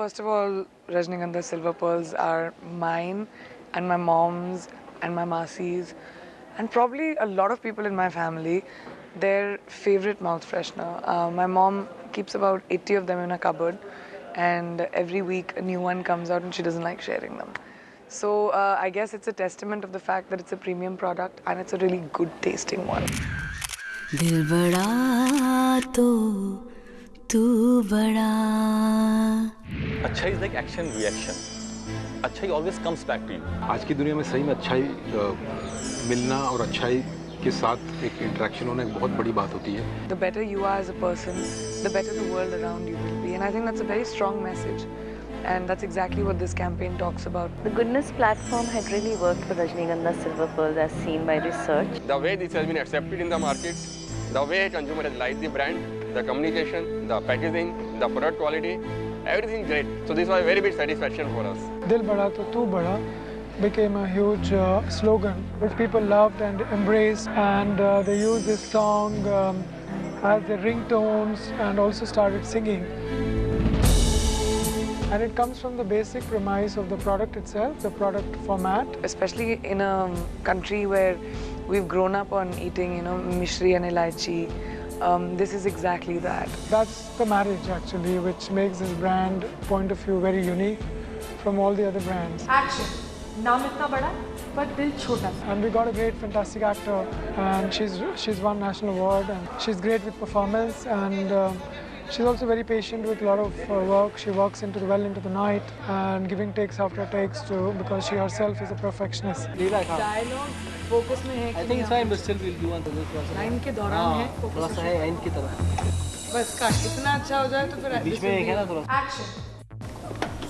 First of all, Rajnigandha's silver pearls are mine and my mom's and my Masi's and probably a lot of people in my family, their favorite mouth freshener. Uh, my mom keeps about 80 of them in a cupboard and every week a new one comes out and she doesn't like sharing them. So uh, I guess it's a testament of the fact that it's a premium product and it's a really good tasting one. Dil bada to tu bada. अच्छा is like action reaction अच्छा always comes back to you आज की दुनिया में सही में अच्छाई मिलना और अच्छाई के साथ एक इंटरेक्शन होना एक बहुत बड़ी बात होती है The better you are as a person, the better the world around you will be. And I think that's a very strong message. And that's exactly what this campaign talks about. The Goodness platform had really worked for Rajnigandha Silver Pearls as seen by research. the way this has been accepted in the market, the way consumer has liked the brand, the communication, the packaging, the product quality, everything great. So this was a very big satisfaction for us. Dil Bada To Tu Bada became a huge uh, slogan which people loved and embraced and uh, they used this song um, as their ringtones and also started singing. And it comes from the basic premise of the product itself, the product format. Especially in a country where we've grown up on eating, you know, mishri and elaichi. Um, this is exactly that. That's the marriage, actually, which makes this brand point of view very unique from all the other brands. Action. Naam itna bada, but dil chota. And we got a great, fantastic actor, and she's she's won national award, and she's great with performance, and. Uh, she's also very patient with a lot of uh, work. She works into the well into the night, and giving takes after takes too, because she herself is a perfectionist. Dialogue focus में है I think it's fine, but still we'll do one to this one. Line के दौरान है हाँ, थोड़ा सा है and की तरह बस का इतना अच्छा हो जाए तो फिर बीच में एक है ना थोड़ा action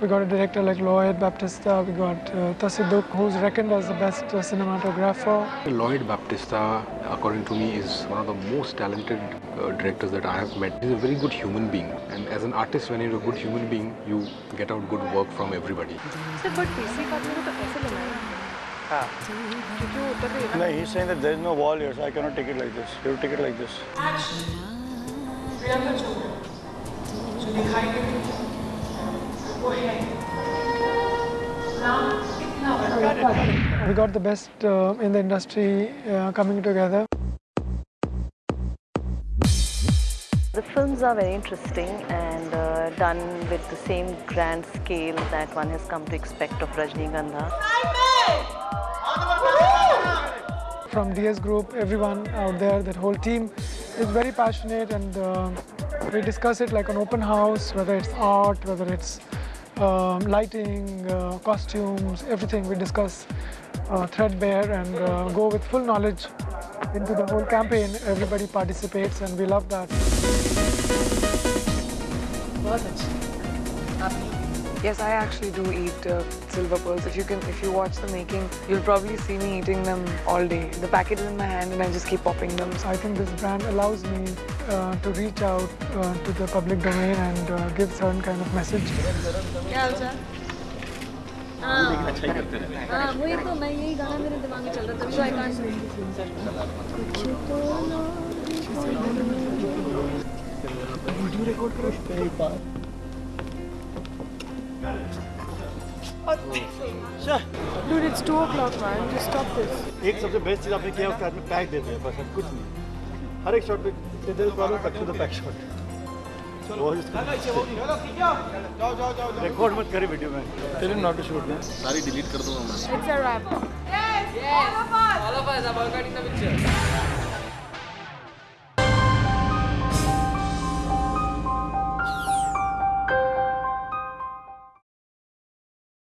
We got a director like Lloyd Baptista, we got uh, Tassaduq, who's reckoned as the best uh, cinematographer. Lloyd Baptista, according to me, is one of the most talented uh, directors that I have met. He's a very good human being and as an artist, when you're a good human being, you get out good work from everybody. Sir, but No, he's saying that there is no wall here, so I cannot take it like this. You take it like this. Action. Priyanka Chopra. So दिखाई देती we got the best uh, in the industry uh, coming together. The films are very interesting and uh, done with the same grand scale that one has come to expect of Rajnigandha. From DS Group, everyone out there, that whole team is very passionate and uh, we discuss it like an open house, whether it's art, whether it's um, lighting, uh, costumes, everything. We discuss uh, threadbare and uh, go with full knowledge into the whole campaign. Everybody participates and we love that. बहुत अच्छी आप Yes, I actually do eat uh, silver pearls. If you can, if you watch the making, you'll probably see me eating them all day. The packet is in my hand and I just keep popping them. I think this brand allows me uh, to reach out uh, to the public domain and uh, give certain kind of message. क्या हाल चाल हाँ वही तो मैं यही गाना मेरे दिमाग में चल रहा था so I can't Dude, it's 2 o'clock, man. Just stop this. एक सबसे बेस्ट चीज़ आपने किया उसके हाथ में पैक देते हैं बस और कुछ नहीं हर एक शॉट पे there is problem cut to the pack shot record मत करे वीडियो में tell him not to shoot ना सारी डिलीट कर दूँगा मैं It's a wrap. Yes! Yes! All of us! All of us are boycotting the picture.